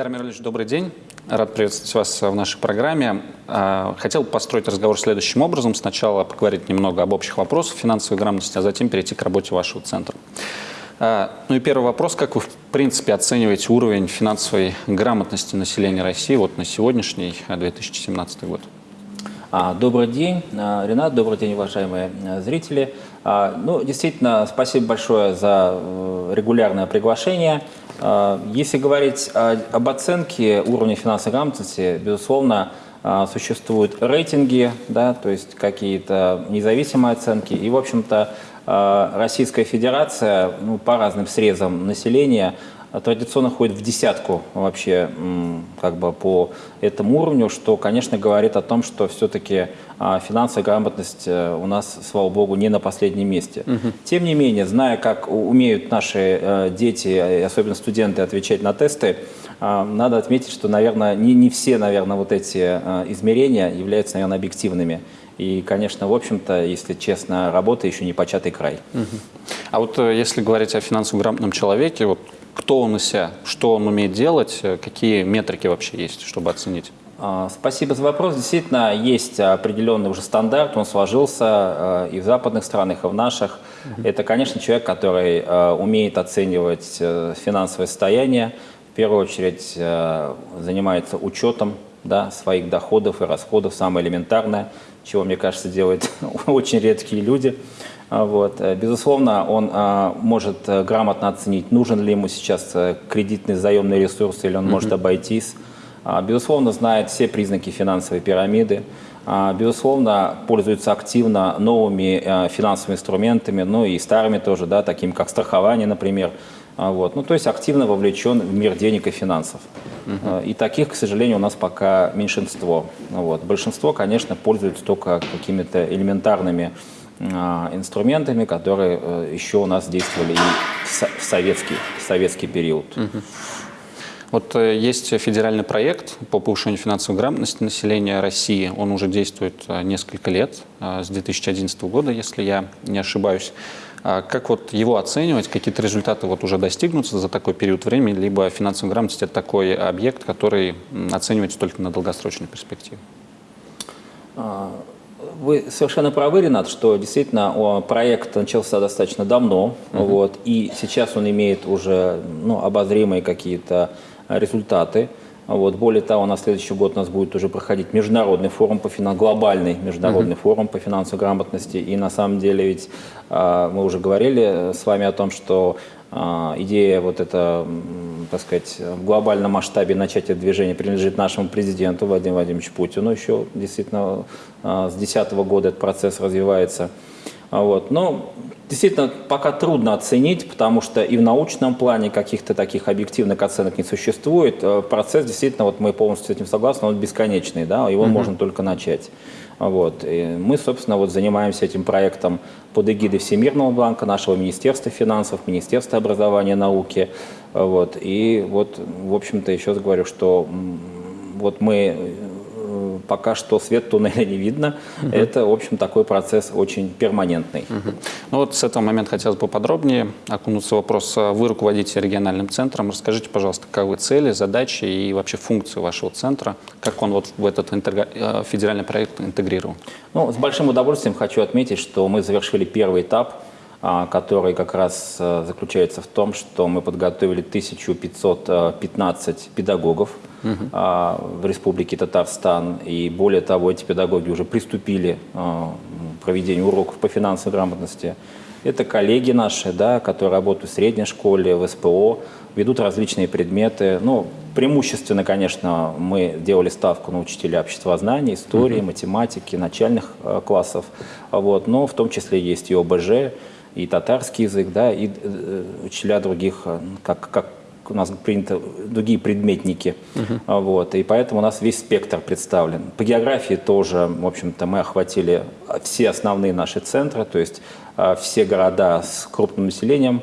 Айдар Мирович, добрый день. Рад приветствовать вас в нашей программе. А, хотел построить разговор следующим образом. Сначала поговорить немного об общих вопросах финансовой грамотности, а затем перейти к работе вашего центра. А, ну и первый вопрос. Как вы, в принципе, оцениваете уровень финансовой грамотности населения России вот на сегодняшний 2017 год? А, добрый день, Ренат, добрый день, уважаемые зрители. Ну, действительно, спасибо большое за э, регулярное приглашение. А, если говорить об оценке уровня финансовой грамотности, безусловно, а, существуют рейтинги, да, то есть какие-то независимые оценки. И, в общем-то, а, Российская Федерация ну, по разным срезам населения традиционно ходит в десятку вообще как бы по этому уровню, что, конечно, говорит о том, что все-таки а, финансовая грамотность э, у нас, слава богу, не на последнем месте. Угу. Тем не менее, зная, как умеют наши э, дети, особенно студенты, отвечать на тесты, а, надо отметить, что, наверное, не, не все, наверное, вот эти э, измерения являются, наверное, объективными. И, конечно, в общем-то, если честно, работа еще не початый край. Угу. А вот если говорить о финансово грамотном человеке, вот кто он из себя, что он умеет делать, какие метрики вообще есть, чтобы оценить? А, спасибо за вопрос. Действительно, есть определенный уже стандарт, он сложился а, и в западных странах, и в наших. Угу. Это, конечно, человек, который а, умеет оценивать э, финансовое состояние, в первую очередь занимается учетом да, своих доходов и расходов, самое элементарное, чего, мне кажется, делают очень редкие люди. Вот. Безусловно, он может э, грамотно оценить, нужен ли ему сейчас э, кредитный заемный ресурс или он mm может обойтись а, безусловно, знает все признаки финансовой пирамиды, а, безусловно, пользуется активно новыми а, финансовыми инструментами, ну и старыми тоже, да, такими как страхование, например. Вот. Ну, то есть активно вовлечен в мир денег и финансов. Угу. И таких, к сожалению, у нас пока меньшинство. Вот. Большинство, конечно, пользуются только какими-то элементарными инструментами, которые э, еще у нас действовали и в советский, в советский период. Угу. Вот э, есть федеральный проект по повышению финансовой грамотности населения России. Он уже действует э, несколько лет, с 2011 года, если я не ошибаюсь. А как вот его оценивать, какие-то результаты вот уже достигнутся за такой период времени, либо финансовая грамотность – это такой объект, который оценивается только на долгосрочной перспективе? Вы совершенно правы, Ренат, что действительно проект начался достаточно давно, -huh. вот, и сейчас он имеет уже ну, обозримые какие-то результаты. Вот. Более того, на следующий год у нас будет уже проходить международный форум по финансовой, глобальный международный uh -huh. форум по финансовой грамотности. И на самом деле ведь а, мы уже говорили с вами о том, что а, идея вот это, так сказать, в глобальном масштабе начать это движение принадлежит нашему президенту Владимиру Владимировичу Путину. Еще действительно а, с 2010 года этот процесс развивается. Вот. Но действительно пока трудно оценить, потому что и в научном плане каких-то таких объективных оценок не существует. Э, процесс действительно, вот мы полностью с этим согласны, он бесконечный, да, его угу. можно только начать. Вот. И мы, собственно, вот занимаемся этим проектом под эгидой Всемирного банка, нашего Министерства финансов, Министерства образования и науки. Вот. И вот, в общем-то, еще раз говорю, что вот мы пока что свет туннеля не видно. Угу. Это, в общем, такой процесс очень перманентный. Угу. Ну вот с этого момента хотелось бы подробнее окунуться в вопрос. Вы руководите региональным центром. Расскажите, пожалуйста, каковы цели, задачи и вообще функции вашего центра? Как он вот в этот э, федеральный проект интегрирован? Ну, с большим удовольствием хочу отметить, что мы завершили первый этап а, который как раз э, заключается в том, что мы подготовили 1515 педагогов угу. в Республике Татарстан. И более того, эти педагоги уже приступили а, к проведению уроков по финансовой грамотности. Это коллеги наши, да, которые работают в средней школе, в СПО, ведут различные предметы. Ну, преимущественно, конечно, мы делали ставку на учителя обществознания, истории, угу. математики, начальных э, классов. Вот, но в том числе есть и ОБЖ, и татарский язык, да, и э, учителя других, э, как, как у нас принято, другие предметники. Uh вот, и поэтому у нас весь спектр представлен. По географии тоже, в общем-то, мы охватили все основные наши центры, то есть э, все города с крупным населением,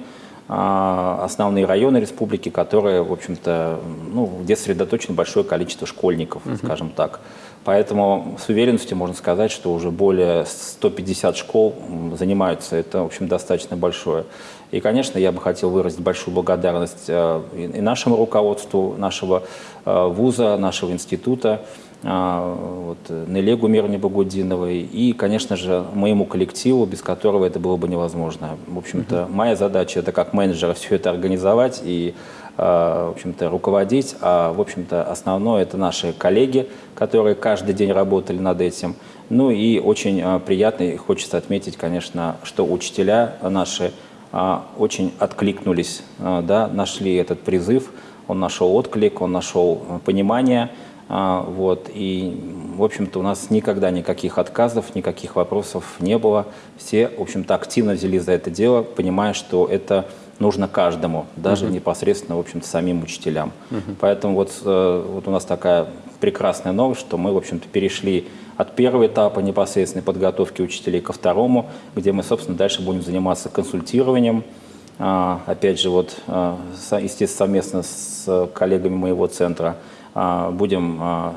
основные районы республики, которые, в общем-то, ну, где сосредоточено большое количество школьников, uh скажем так. Поэтому с уверенностью можно сказать, что уже более 150 школ занимаются. Это, в общем, достаточно большое. И, конечно, я бы хотел выразить большую благодарность э, и нашему руководству нашего э, вуза, нашего института, вот, Нелегу Мирне Багудиновой и, конечно же, моему коллективу, без которого это было бы невозможно. В общем-то, моя задача – это как менеджера все это организовать и в общем-то, руководить, а, в общем-то, основное – это наши коллеги, которые каждый день работали над этим – ну и очень приятно, и хочется отметить, конечно, что учителя наши очень откликнулись, а, да, нашли этот призыв, он нашел отклик, он нашел понимание, вот, и, в общем-то, у нас никогда никаких отказов, никаких вопросов не было. Все, в общем-то, активно взялись за это дело, понимая, что это нужно каждому, даже угу. непосредственно, в общем-то, самим учителям. Угу. Поэтому вот, э, вот у нас такая прекрасная новость, что мы, в общем-то, перешли от первого этапа непосредственной подготовки учителей ко второму, где мы, собственно, дальше будем заниматься консультированием. А, опять же, вот, а, естественно, совместно с коллегами моего центра а, будем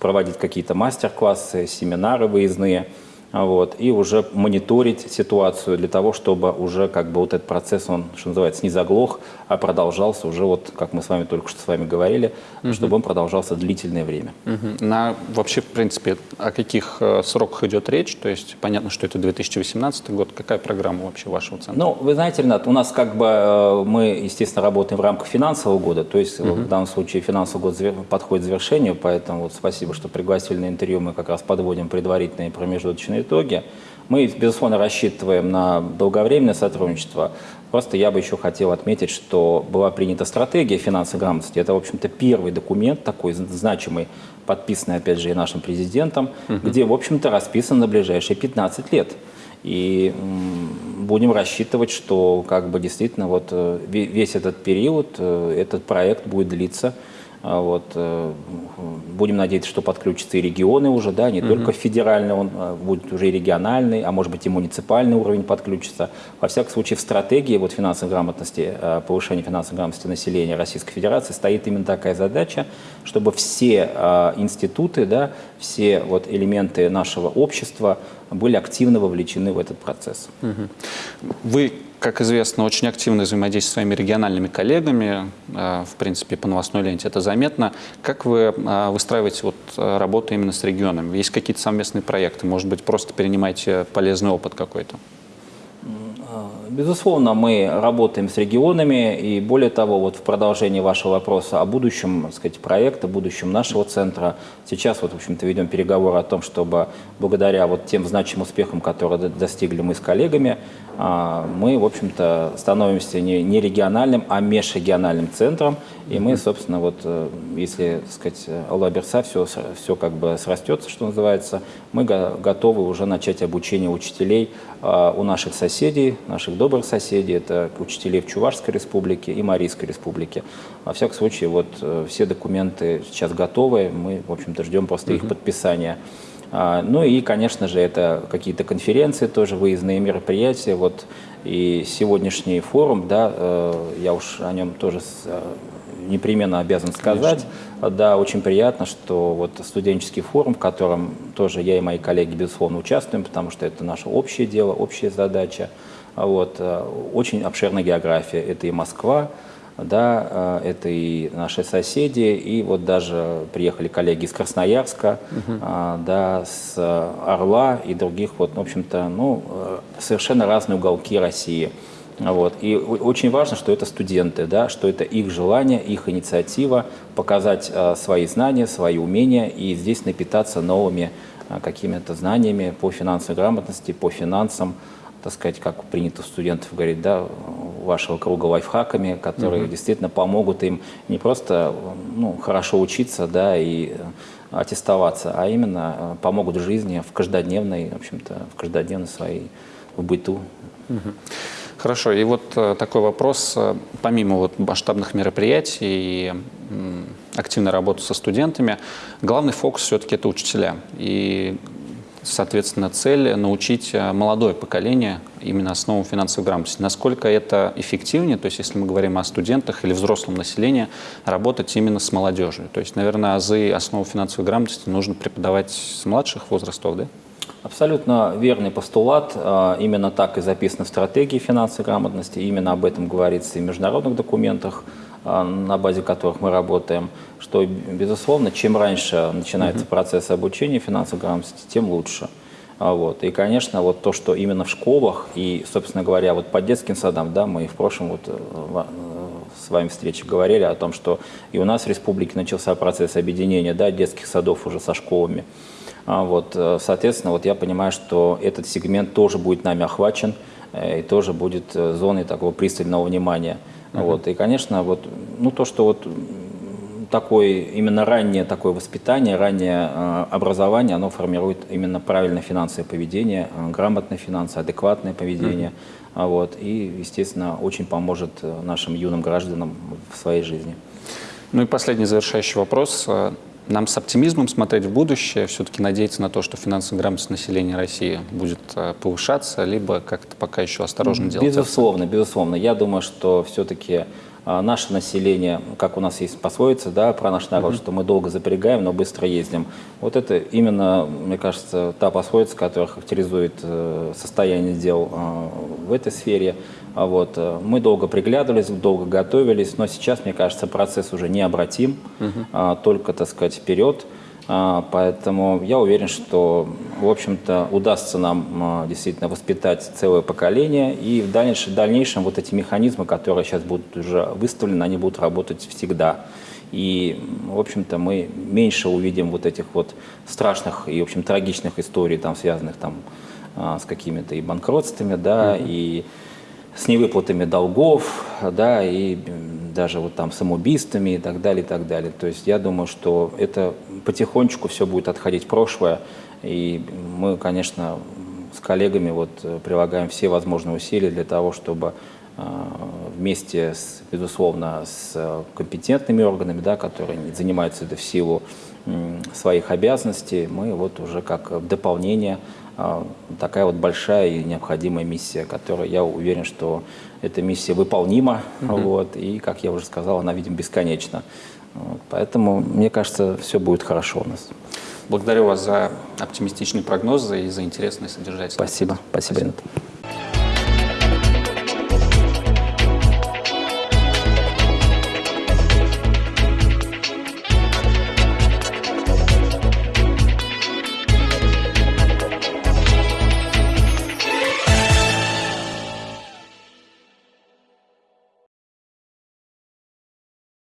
проводить какие-то мастер-классы, семинары выездные – вот, и уже мониторить ситуацию для того, чтобы уже как бы вот этот процесс, он, что называется, не заглох, а продолжался уже, вот, как мы с вами только что с вами говорили, угу. чтобы он продолжался длительное время. Угу. На вообще, в принципе, о каких э, сроках идет речь? То есть понятно, что это 2018 год. Какая программа вообще вашего центра? Ну, вы знаете, Ренат, у нас как бы э, мы, естественно, работаем в рамках финансового года, то есть угу. в данном случае финансовый год подходит к завершению, поэтому вот спасибо, что пригласили на интервью, мы как раз подводим предварительные промежуточные итоге. Мы, безусловно, рассчитываем на долговременное сотрудничество. Просто я бы еще хотел отметить, что была принята стратегия финансовой грамотности. Это, в общем-то, первый документ такой значимый, подписанный, опять же, и нашим президентом, угу. где, в общем-то, расписан на ближайшие 15 лет. И будем рассчитывать, что как бы действительно вот э, весь этот период, э, этот проект будет длиться а вот, э, будем надеяться, что подключатся и регионы уже, да, не угу. только федеральный, он а, будет уже и региональный, а может быть и муниципальный уровень подключится. Во всяком случае, в стратегии вот, финансовой грамотности, э, повышения финансовой грамотности населения Российской Федерации стоит именно такая задача, чтобы все э, институты, да, все вот, элементы нашего общества были активно вовлечены в этот процесс. Угу. Вы как известно, очень активно взаимодействует с своими региональными коллегами, э, в принципе, по новостной ленте это заметно. Как вы э, выстраиваете вот э, работу именно с регионами? Есть какие-то совместные проекты? Может быть, просто перенимаете полезный опыт какой-то? Безусловно, мы работаем с регионами, и более того, вот в продолжении вашего вопроса о будущем, так сказать, проекта, будущем нашего центра, сейчас вот, в общем-то, ведем переговоры о том, чтобы благодаря вот тем значимым успехам, которые достигли мы с коллегами, а, мы, в общем-то, становимся не, не региональным, а межрегиональным центром, и мы, собственно, вот, э, если, так сказать, Алла Берса все, все как бы срастется, что называется, мы готовы уже начать обучение учителей а, у наших соседей, наших добрых соседей, это учителей в Чувашской республике и Марийской республике. Во всяком случае, вот э, все документы сейчас готовы, мы, в общем-то, ждем просто их подписания. А, ну и, конечно же, это какие-то конференции тоже, выездные мероприятия. Вот и сегодняшний форум, да, э, я уж о нем тоже э, непременно обязан сказать. Конечно. Да, очень приятно, что вот студенческий форум, в котором тоже я и мои коллеги, безусловно, участвуем, потому что это наше общее дело, общая задача. Вот, э, очень обширная география. Это и Москва, да, э, это и наши соседи, и вот даже приехали коллеги из Красноярска, угу. да, с Орла и других, вот, в общем-то, ну, совершенно разные уголки России. Вот. И очень важно, что это студенты, да, что это их желание, их инициатива показать свои знания, свои умения и здесь напитаться новыми какими-то знаниями по финансовой грамотности, по финансам, так сказать, как принято у студентов говорить, да, вашего круга лайфхаками, которые угу. действительно помогут им не просто ну, хорошо учиться, да, и э, аттестоваться, а именно э, помогут в жизни, в каждодневной, в общем-то, в каждодневной своей, в быту. Угу. Хорошо, и вот э, такой вопрос, помимо вот масштабных мероприятий и активной работы со студентами, главный фокус все-таки это учителя. И соответственно, цель научить э, молодое поколение именно основам финансовой грамотности. Насколько это эффективнее, то есть если мы говорим о студентах или взрослом населении, работать именно с молодежью. То есть, наверное, азы основы финансовой грамотности нужно преподавать с младших возрастов, да? Абсолютно верный постулат. А, именно так и записано в стратегии финансовой грамотности. Именно об этом говорится и в международных документах, на базе которых мы работаем, что, безусловно, чем раньше начинается угу. процесс обучения финансовой грамотности, тем лучше. А, вот. И, конечно, вот то, что именно в школах и, собственно говоря, вот по детским садам, да, мы в прошлом вот э, э, с вами встрече говорили о том, что и у нас в республике начался процесс объединения да, детских садов уже со школами. А, вот, э, соответственно, вот я понимаю, что этот сегмент тоже будет нами охвачен и тоже будет зоной такого пристального внимания. Uh -huh. Вот, и, конечно, вот, ну, то, что вот такое, именно раннее такое воспитание, раннее э, образование, оно формирует именно правильное финансовое поведение, э, грамотное финансовое, адекватное поведение. Mm -hmm. вот, и, естественно, очень поможет э, нашим юным гражданам в своей жизни. Ну и последний завершающий вопрос. Нам с оптимизмом смотреть в будущее, все-таки надеяться на то, что финансовая грамотность населения России будет повышаться, либо как-то пока еще осторожно делать? Безусловно, безусловно. Я думаю, что все-таки наше население, как у нас есть пословица да, про наш народ, mm -hmm. что мы долго запрягаем, но быстро ездим. Вот это именно, мне кажется, та пословица, которая характеризует э, состояние дел а, в этой сфере. А вот, э, мы долго приглядывались, долго готовились, но сейчас, мне кажется, процесс уже необратим, mm -hmm. только, так сказать, вперед. А, поэтому я уверен, что, в общем-то, удастся нам а, действительно воспитать целое поколение, и в дальнейшем, в дальнейшем вот эти механизмы, которые сейчас будут уже выставлены, они будут работать всегда. И, в общем-то, мы меньше увидим вот этих вот страшных и, в общем, трагичных историй, там, связанных там, а, с какими-то и банкротствами, да, mm -hmm. и с невыплатами долгов, да, и даже вот там самоубийствами и так далее, и так далее. То есть я думаю, что это потихонечку все будет отходить в прошлое, и мы, конечно, с коллегами вот прилагаем все возможные усилия для того, чтобы вместе, с, безусловно, с компетентными органами, да, которые занимаются это в силу своих обязанностей, мы вот уже как дополнение а, такая вот большая и необходимая миссия, которая, я уверен, что эта миссия выполнима, угу. вот, и, как я уже сказал, она, видимо, бесконечна. Вот, поэтому, мне кажется, все будет хорошо у нас. Благодарю вас за оптимистичные прогнозы и за интересные содержательные. Спасибо. Спасибо, Спасибо.